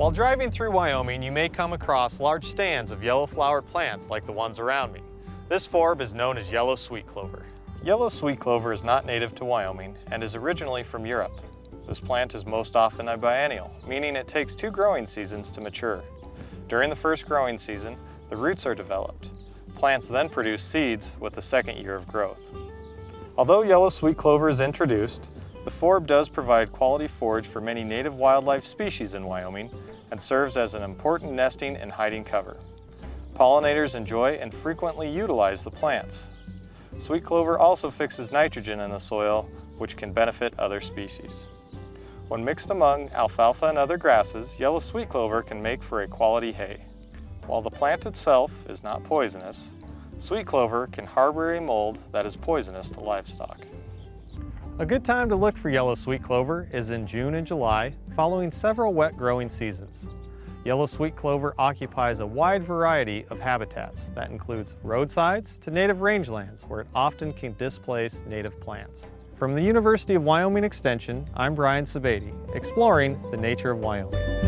While driving through Wyoming, you may come across large stands of yellow flowered plants like the ones around me. This forb is known as yellow sweet clover. Yellow sweet clover is not native to Wyoming and is originally from Europe. This plant is most often a biennial, meaning it takes two growing seasons to mature. During the first growing season, the roots are developed. Plants then produce seeds with the second year of growth. Although yellow sweet clover is introduced, the forb does provide quality forage for many native wildlife species in Wyoming and serves as an important nesting and hiding cover. Pollinators enjoy and frequently utilize the plants. Sweet clover also fixes nitrogen in the soil, which can benefit other species. When mixed among alfalfa and other grasses, yellow sweet clover can make for a quality hay. While the plant itself is not poisonous, sweet clover can harbor a mold that is poisonous to livestock. A good time to look for yellow sweet clover is in June and July, following several wet growing seasons. Yellow sweet clover occupies a wide variety of habitats that includes roadsides to native rangelands where it often can displace native plants. From the University of Wyoming Extension, I'm Brian Sebade, exploring the nature of Wyoming.